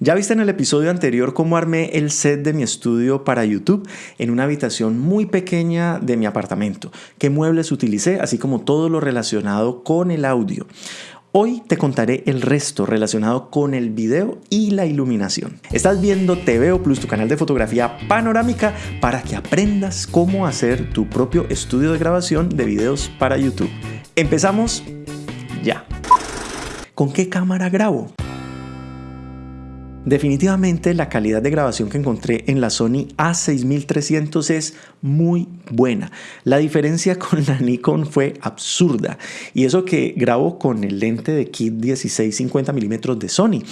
Ya viste en el episodio anterior cómo armé el set de mi estudio para YouTube en una habitación muy pequeña de mi apartamento, qué muebles utilicé, así como todo lo relacionado con el audio. Hoy te contaré el resto relacionado con el video y la iluminación. Estás viendo TVO Plus, tu canal de fotografía panorámica, para que aprendas cómo hacer tu propio estudio de grabación de videos para YouTube. Empezamos ya. ¿Con qué cámara grabo? Definitivamente la calidad de grabación que encontré en la Sony A6300 es muy buena. La diferencia con la Nikon fue absurda y eso que grabo con el lente de kit 16 50 mm de Sony.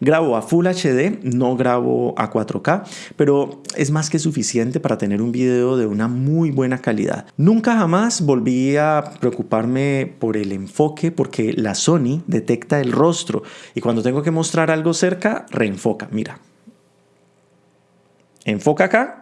Grabo a Full HD, no grabo a 4K, pero es más que suficiente para tener un video de una muy buena calidad. Nunca jamás volví a preocuparme por el enfoque porque la Sony detecta el rostro y cuando tengo que mostrar algo cerca, reenfoca enfoca, mira. Enfoca acá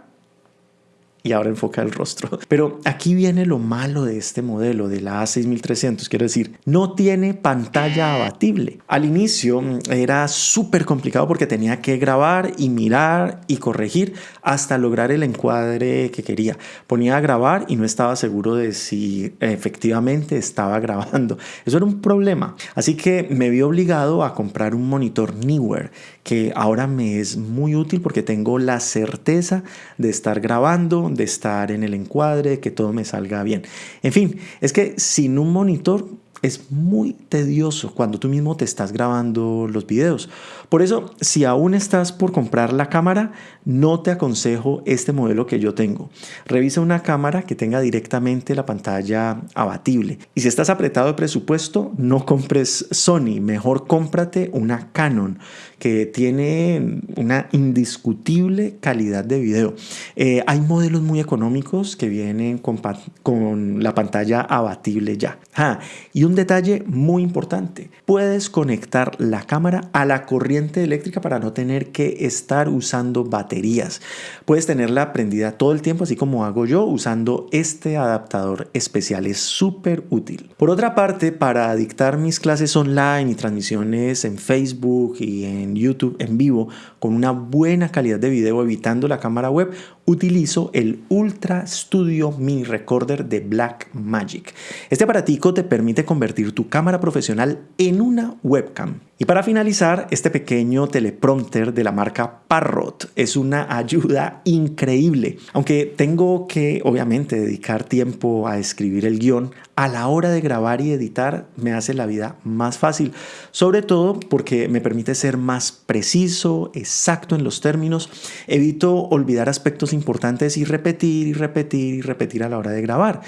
y ahora enfoca el rostro. Pero aquí viene lo malo de este modelo, de la A6300, quiero decir, no tiene pantalla abatible. Al inicio mm, era súper complicado porque tenía que grabar y mirar y corregir hasta lograr el encuadre que quería. Ponía a grabar y no estaba seguro de si efectivamente estaba grabando. Eso era un problema. Así que me vi obligado a comprar un monitor Newer que ahora me es muy útil porque tengo la certeza de estar grabando, de estar en el encuadre, que todo me salga bien. En fin, es que sin un monitor es muy tedioso cuando tú mismo te estás grabando los videos. Por eso, si aún estás por comprar la cámara, no te aconsejo este modelo que yo tengo. Revisa una cámara que tenga directamente la pantalla abatible. Y si estás apretado de presupuesto, no compres Sony, mejor cómprate una Canon que tiene una indiscutible calidad de video. Eh, hay modelos muy económicos que vienen con, con la pantalla abatible ya. Ah, y un detalle muy importante, puedes conectar la cámara a la corriente eléctrica para no tener que estar usando baterías. Puedes tenerla prendida todo el tiempo, así como hago yo usando este adaptador especial. Es súper útil. Por otra parte, para dictar mis clases online y transmisiones en Facebook y en YouTube en vivo con una buena calidad de video evitando la cámara web, utilizo el Ultra Studio Mini Recorder de Blackmagic. Este aparatico te permite convertir tu cámara profesional en una webcam. Y para finalizar, este pequeño teleprompter de la marca Parrot es una ayuda increíble. Aunque tengo que obviamente dedicar tiempo a escribir el guion, a la hora de grabar y editar me hace la vida más fácil. Sobre todo porque me permite ser más preciso, exacto en los términos, evito olvidar aspectos importantes y repetir y repetir y repetir a la hora de grabar.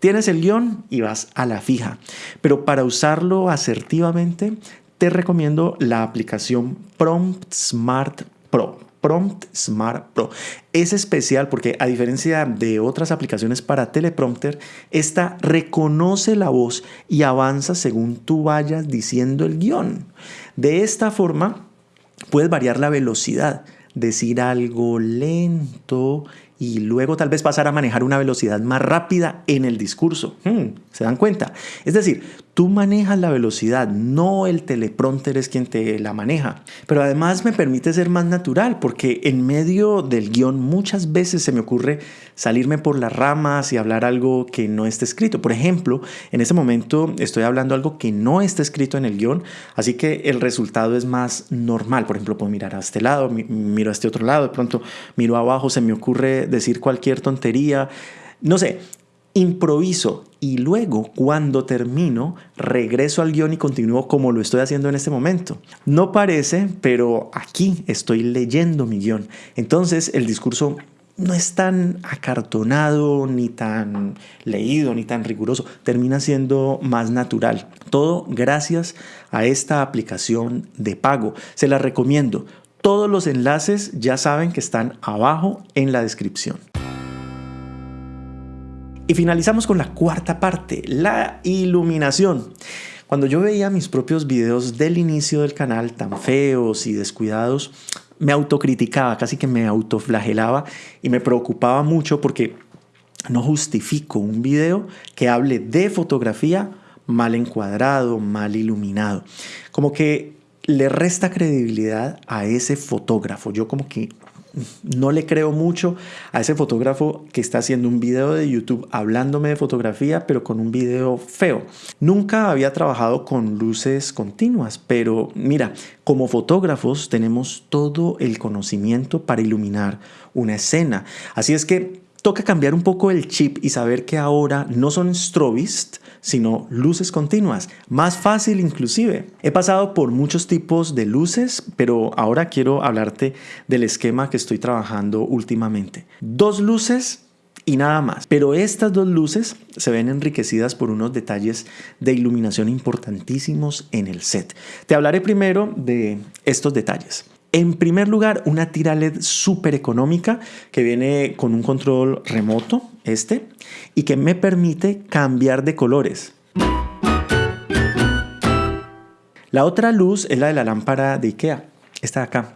Tienes el guion y vas a la fija, pero para usarlo asertivamente te recomiendo la aplicación Prompt Smart Pro. Prompt Smart Pro. Es especial porque a diferencia de otras aplicaciones para teleprompter, esta reconoce la voz y avanza según tú vayas diciendo el guion. De esta forma, puedes variar la velocidad, decir algo lento y luego tal vez pasar a manejar una velocidad más rápida en el discurso. Hmm, ¿Se dan cuenta? Es decir, tú manejas la velocidad, no el teleprompter es quien te la maneja. Pero además me permite ser más natural porque en medio del guion muchas veces se me ocurre salirme por las ramas y hablar algo que no está escrito. Por ejemplo, en este momento estoy hablando algo que no está escrito en el guion, así que el resultado es más normal. Por ejemplo, puedo mirar a este lado, miro a este otro lado, de pronto miro abajo, se me ocurre decir cualquier tontería. No sé, improviso y luego cuando termino regreso al guion y continúo como lo estoy haciendo en este momento. No parece, pero aquí estoy leyendo mi guion. Entonces el discurso no es tan acartonado, ni tan leído, ni tan riguroso. Termina siendo más natural. Todo gracias a esta aplicación de pago. Se la recomiendo. Todos los enlaces ya saben que están abajo en la descripción. Y finalizamos con la cuarta parte, la iluminación. Cuando yo veía mis propios videos del inicio del canal tan feos y descuidados, me autocriticaba, casi que me autoflagelaba y me preocupaba mucho porque no justifico un video que hable de fotografía mal encuadrado, mal iluminado. Como que le resta credibilidad a ese fotógrafo. Yo como que no le creo mucho a ese fotógrafo que está haciendo un video de YouTube hablándome de fotografía, pero con un video feo. Nunca había trabajado con luces continuas, pero mira, como fotógrafos tenemos todo el conocimiento para iluminar una escena. Así es que toca cambiar un poco el chip y saber que ahora no son strobist, sino luces continuas. Más fácil inclusive. He pasado por muchos tipos de luces, pero ahora quiero hablarte del esquema que estoy trabajando últimamente. Dos luces y nada más. Pero estas dos luces se ven enriquecidas por unos detalles de iluminación importantísimos en el set. Te hablaré primero de estos detalles. En primer lugar, una tira LED súper económica que viene con un control remoto, este, y que me permite cambiar de colores. La otra luz es la de la lámpara de Ikea, esta de acá.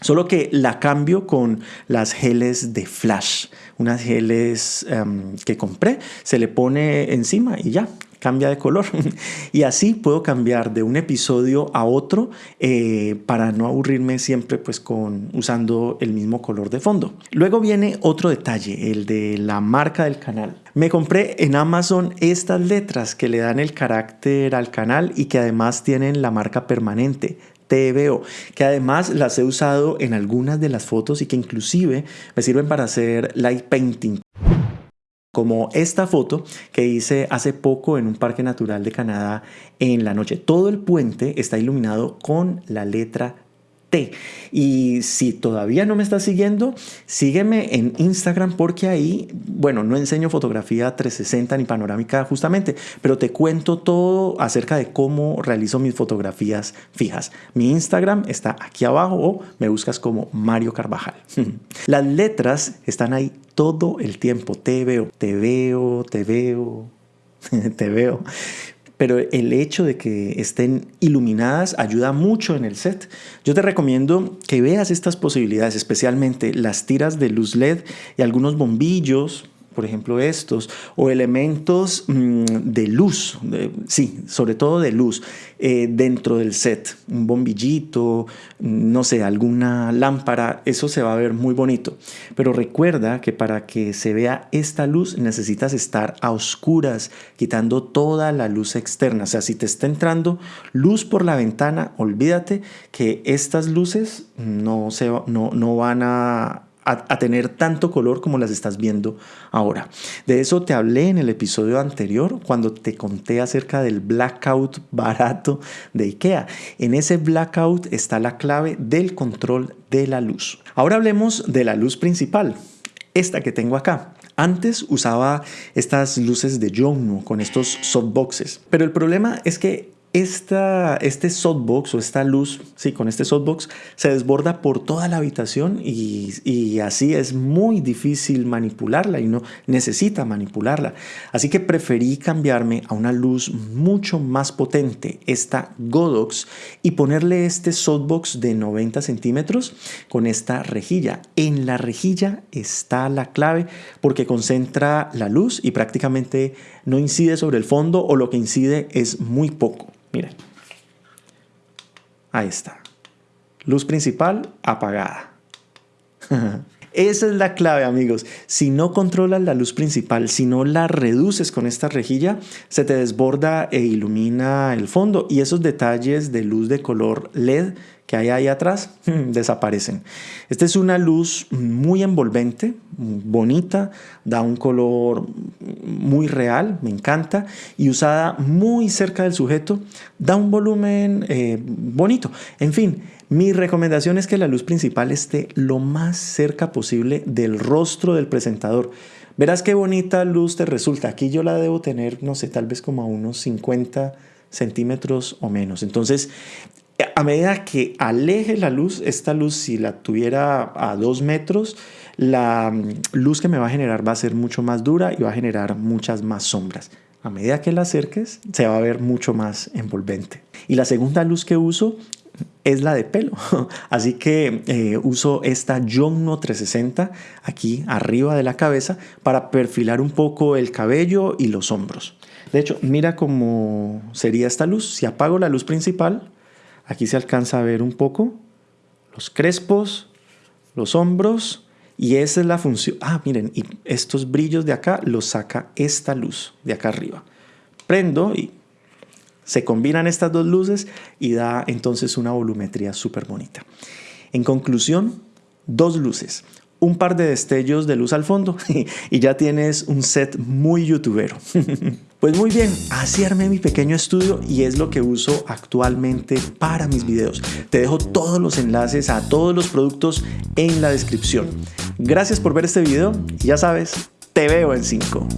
Solo que la cambio con las geles de flash, unas geles em, que compré, se le pone encima y ya, cambia de color. y así puedo cambiar de un episodio a otro eh, para no aburrirme siempre pues con usando el mismo color de fondo. Luego viene otro detalle, el de la marca del canal. Me compré en Amazon estas letras que le dan el carácter al canal y que además tienen la marca permanente. TVO, que además las he usado en algunas de las fotos y que inclusive me sirven para hacer light painting como esta foto que hice hace poco en un parque natural de Canadá en la noche. Todo el puente está iluminado con la letra y si todavía no me estás siguiendo, sígueme en Instagram porque ahí, bueno, no enseño fotografía 360 ni panorámica justamente, pero te cuento todo acerca de cómo realizo mis fotografías fijas. Mi Instagram está aquí abajo o me buscas como Mario Carvajal. Las letras están ahí todo el tiempo. Te veo, te veo, te veo, te veo pero el hecho de que estén iluminadas ayuda mucho en el set. Yo te recomiendo que veas estas posibilidades, especialmente las tiras de luz LED y algunos bombillos por ejemplo estos, o elementos mm, de luz, sí, sobre todo de luz, eh, dentro del set, un bombillito, no sé, alguna lámpara, eso se va a ver muy bonito. Pero recuerda que para que se vea esta luz necesitas estar a oscuras, quitando toda la luz externa. O sea, si te está entrando luz por la ventana, olvídate que estas luces no, se, no, no van a a, tener tanto color como las estás viendo ahora. De eso te hablé en el episodio anterior cuando te conté acerca del blackout barato de IKEA. En ese blackout está la clave del control de la luz. Ahora hablemos de la luz principal, esta que tengo acá. Antes usaba estas luces de Jongno con estos softboxes, pero el problema es que esta, este softbox o esta luz, sí, con este softbox se desborda por toda la habitación y, y, así es muy difícil manipularla y no necesita manipularla. Así que preferí cambiarme a una luz mucho más potente, esta Godox, y ponerle este softbox de 90 centímetros con esta rejilla. En la rejilla está la clave porque concentra la luz y prácticamente no incide sobre el fondo o lo que incide es muy poco. Miren. Ahí está. Luz principal apagada. Esa es la clave, amigos. Si no controlas la luz principal, si no la reduces con esta rejilla, se te desborda e ilumina el fondo y esos detalles de luz de color LED que hay ahí atrás desaparecen. Esta es una luz muy envolvente, bonita, da un color muy real, me encanta, y usada muy cerca del sujeto, da un volumen eh, bonito. En fin, mi recomendación es que la luz principal esté lo más cerca posible del rostro del presentador. Verás qué bonita luz te resulta. Aquí yo la debo tener, no sé, tal vez como a unos 50 centímetros o menos. Entonces, a medida que aleje la luz, esta luz si la tuviera a dos metros, la mm, luz que me va a generar va a ser mucho más dura y va a generar muchas más sombras. A medida que la acerques, se va a ver mucho más envolvente. Y la segunda luz que uso es la de pelo. Así que eh, uso esta Jongno 360 aquí arriba de la cabeza para perfilar un poco el cabello y los hombros. De hecho, mira cómo sería esta luz. Si apago la luz principal, Aquí se alcanza a ver un poco los crespos, los hombros y esa es la función. Ah, miren, y estos brillos de acá los saca esta luz de acá arriba. Prendo y se combinan estas dos luces y da entonces una volumetría súper bonita. En conclusión, dos luces, un par de destellos de luz al fondo y ya tienes un set muy youtubero. Pues muy bien, así armé mi pequeño estudio y es lo que uso actualmente para mis videos. Te dejo todos los enlaces a todos los productos en la descripción. Gracias por ver este video y ya sabes, te veo en 5.